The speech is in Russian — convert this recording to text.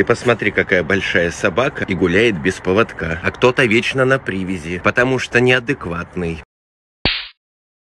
Ты посмотри, какая большая собака и гуляет без поводка. А кто-то вечно на привязи, потому что неадекватный.